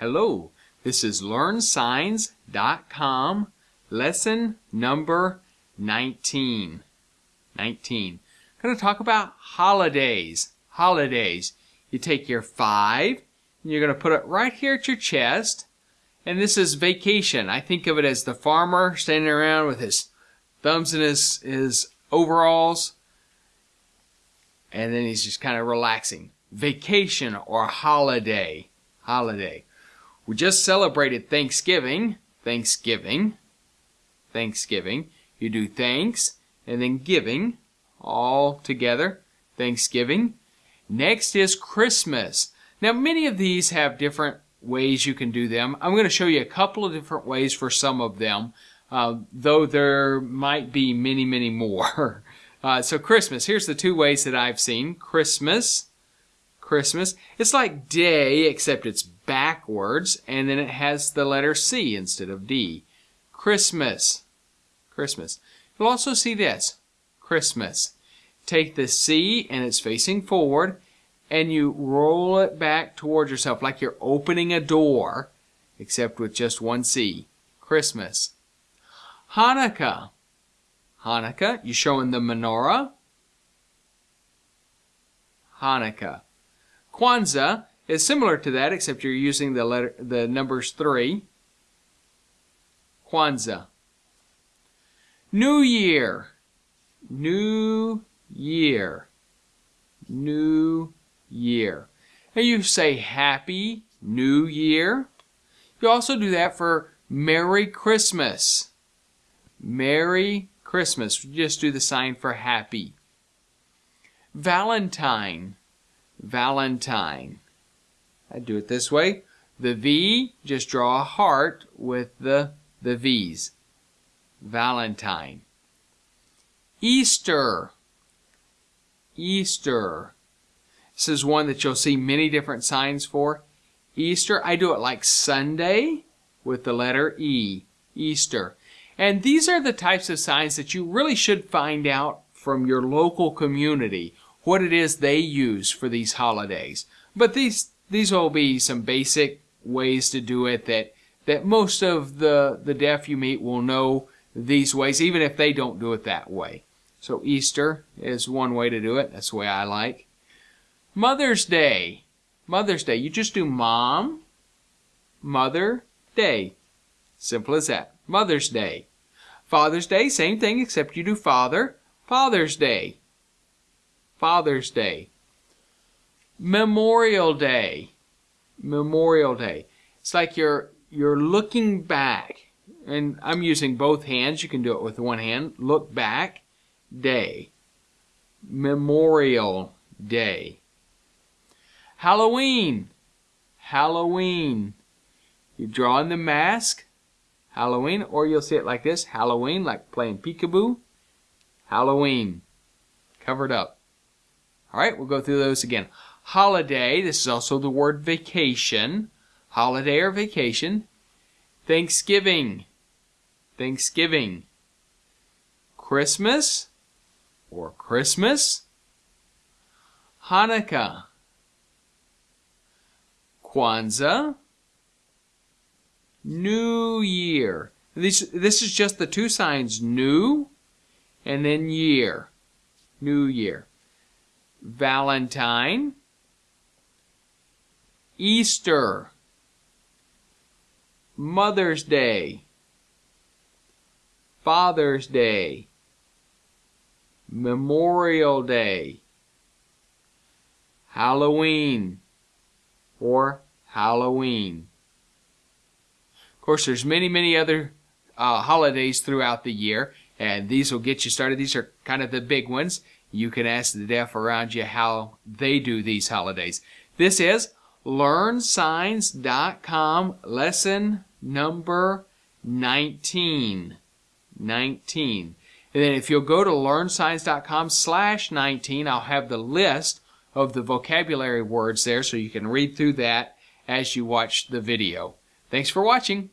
Hello, this is LearnSigns.com, lesson number 19. 19. I'm going to talk about holidays. Holidays. You take your five, and you're going to put it right here at your chest, and this is vacation. I think of it as the farmer standing around with his thumbs in his, his overalls, and then he's just kind of relaxing. Vacation or holiday. Holiday. We just celebrated Thanksgiving. Thanksgiving. Thanksgiving. You do thanks and then giving all together. Thanksgiving. Next is Christmas. Now, many of these have different ways you can do them. I'm going to show you a couple of different ways for some of them, uh, though there might be many, many more. Uh, so Christmas, here's the two ways that I've seen. Christmas, Christmas. It's like day, except it's backwards, and then it has the letter C instead of D. Christmas. Christmas. You'll also see this. Christmas. Take the C and it's facing forward, and you roll it back towards yourself like you're opening a door, except with just one C. Christmas. Hanukkah. Hanukkah, you're showing the menorah. Hanukkah. Kwanzaa is similar to that, except you're using the letter, the numbers three. Kwanzaa. New Year. New Year. New Year. And you say Happy New Year. You also do that for Merry Christmas. Merry Christmas. You just do the sign for happy. Valentine. Valentine. I do it this way. The V, just draw a heart with the, the V's. Valentine. Easter. Easter. This is one that you'll see many different signs for. Easter, I do it like Sunday with the letter E. Easter. And these are the types of signs that you really should find out from your local community what it is they use for these holidays. But these these will be some basic ways to do it that that most of the the deaf you meet will know these ways even if they don't do it that way. So Easter is one way to do it. That's the way I like. Mother's Day. Mother's Day. You just do mom, mother, day. Simple as that. Mother's Day. Father's Day, same thing, except you do Father. Father's Day. Father's Day. Memorial Day. Memorial Day. It's like you're you're looking back. And I'm using both hands. You can do it with one hand. Look back. Day. Memorial Day. Halloween. Halloween. You draw in the mask. Halloween, or you'll see it like this, Halloween, like playing peekaboo. Halloween, covered up. All right, we'll go through those again. Holiday, this is also the word vacation. Holiday or vacation. Thanksgiving, Thanksgiving. Christmas or Christmas. Hanukkah. Kwanzaa. New Year. This, this is just the two signs, new and then year. New Year. Valentine. Easter. Mother's Day. Father's Day. Memorial Day. Halloween or Halloween Of course, there's many, many other uh, holidays throughout the year, and these will get you started. These are kind of the big ones. You can ask the deaf around you how they do these holidays. This is LearnSigns.com lesson number 19. 19. And then if you'll go to LearnSigns.com slash 19, I'll have the list of the vocabulary words there so you can read through that as you watch the video. Thanks for watching.